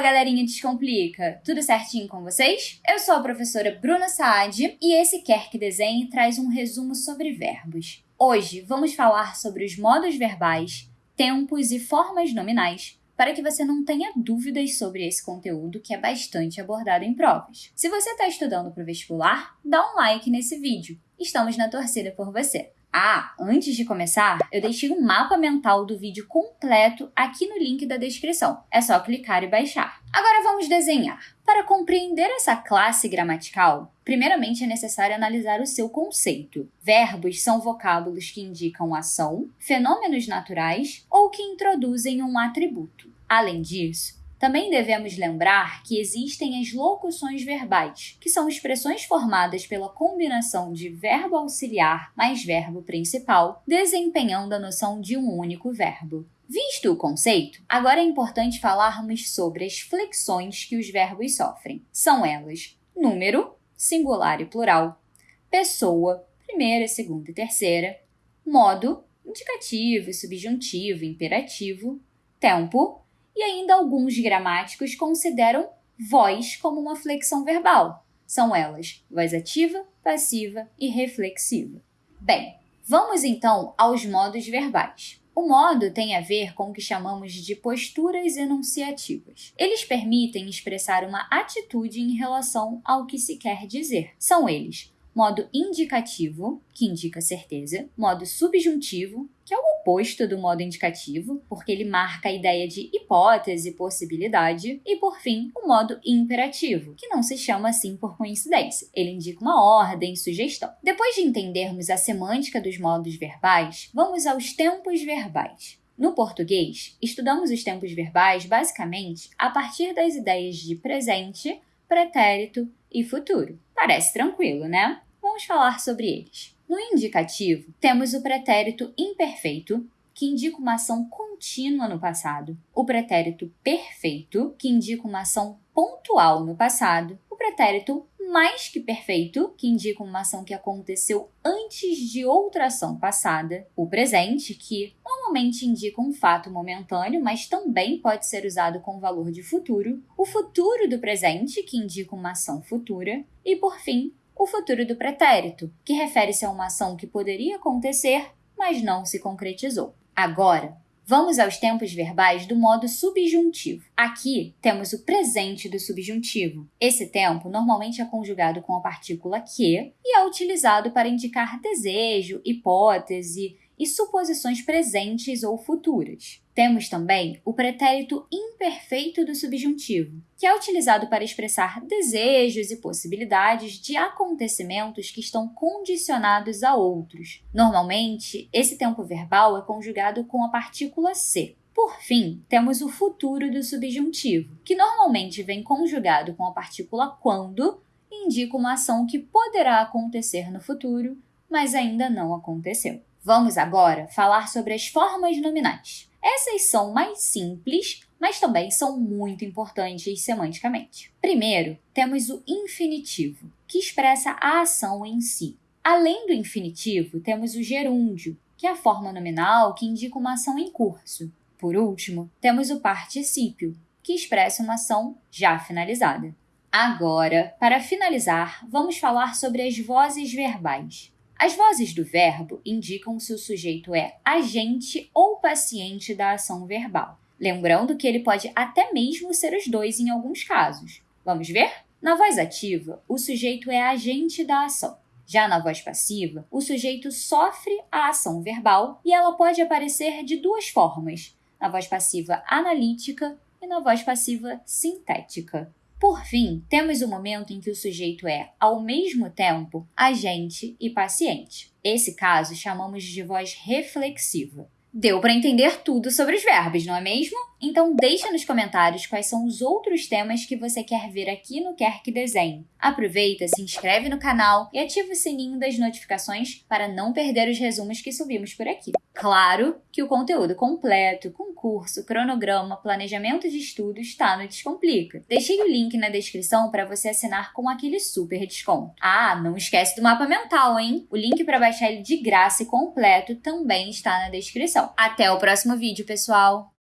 Fala galerinha Descomplica! Tudo certinho com vocês? Eu sou a professora Bruna Saad e esse Quer Que Desenhe traz um resumo sobre verbos. Hoje vamos falar sobre os modos verbais, tempos e formas nominais para que você não tenha dúvidas sobre esse conteúdo que é bastante abordado em provas. Se você está estudando para o vestibular, dá um like nesse vídeo. Estamos na torcida por você. Ah, antes de começar, eu deixei um mapa mental do vídeo completo aqui no link da descrição. É só clicar e baixar. Agora vamos desenhar. Para compreender essa classe gramatical, primeiramente é necessário analisar o seu conceito. Verbos são vocábulos que indicam ação, fenômenos naturais ou que introduzem um atributo. Além disso, também devemos lembrar que existem as locuções verbais, que são expressões formadas pela combinação de verbo auxiliar mais verbo principal, desempenhando a noção de um único verbo. Visto o conceito, agora é importante falarmos sobre as flexões que os verbos sofrem. São elas número, singular e plural, pessoa, primeira, segunda e terceira, modo, indicativo, subjuntivo, imperativo, tempo, e ainda alguns gramáticos consideram voz como uma flexão verbal. São elas voz ativa, passiva e reflexiva. Bem, vamos então aos modos verbais. O modo tem a ver com o que chamamos de posturas enunciativas. Eles permitem expressar uma atitude em relação ao que se quer dizer. São eles modo indicativo, que indica certeza, modo subjuntivo, que é o oposto do modo indicativo, porque ele marca a ideia de hipótese, possibilidade, e por fim, o modo imperativo, que não se chama assim por coincidência. Ele indica uma ordem, sugestão. Depois de entendermos a semântica dos modos verbais, vamos aos tempos verbais. No português, estudamos os tempos verbais basicamente a partir das ideias de presente, pretérito e futuro. Parece tranquilo, né? Vamos falar sobre eles. No indicativo, temos o pretérito imperfeito, que indica uma ação contínua no passado, o pretérito perfeito, que indica uma ação pontual no passado, o pretérito mais que perfeito, que indica uma ação que aconteceu antes de outra ação passada, o presente, que normalmente indica um fato momentâneo, mas também pode ser usado com valor de futuro, o futuro do presente, que indica uma ação futura, e por fim, o futuro do pretérito, que refere-se a uma ação que poderia acontecer, mas não se concretizou. Agora, Vamos aos tempos verbais do modo subjuntivo. Aqui temos o presente do subjuntivo. Esse tempo normalmente é conjugado com a partícula que e é utilizado para indicar desejo, hipótese e suposições presentes ou futuras. Temos também o pretérito imperfeito do subjuntivo, que é utilizado para expressar desejos e possibilidades de acontecimentos que estão condicionados a outros. Normalmente, esse tempo verbal é conjugado com a partícula se. Por fim, temos o futuro do subjuntivo, que normalmente vem conjugado com a partícula quando e indica uma ação que poderá acontecer no futuro, mas ainda não aconteceu. Vamos agora falar sobre as formas nominais. Essas são mais simples, mas também são muito importantes semanticamente. Primeiro, temos o infinitivo, que expressa a ação em si. Além do infinitivo, temos o gerúndio, que é a forma nominal que indica uma ação em curso. Por último, temos o particípio, que expressa uma ação já finalizada. Agora, para finalizar, vamos falar sobre as vozes verbais. As vozes do verbo indicam se o sujeito é agente ou paciente da ação verbal. Lembrando que ele pode até mesmo ser os dois em alguns casos. Vamos ver? Na voz ativa, o sujeito é agente da ação. Já na voz passiva, o sujeito sofre a ação verbal e ela pode aparecer de duas formas: na voz passiva analítica e na voz passiva sintética. Por fim, temos o momento em que o sujeito é, ao mesmo tempo, agente e paciente. Esse caso chamamos de voz reflexiva. Deu para entender tudo sobre os verbos, não é mesmo? Então deixa nos comentários quais são os outros temas que você quer ver aqui no Quer Que Desenhe. Aproveita, se inscreve no canal e ativa o sininho das notificações para não perder os resumos que subimos por aqui. Claro que o conteúdo completo, concurso, cronograma, planejamento de estudo está no Descomplica. Deixei o link na descrição para você assinar com aquele super desconto. Ah, não esquece do mapa mental, hein? O link para baixar ele de graça e completo também está na descrição. Até o próximo vídeo, pessoal!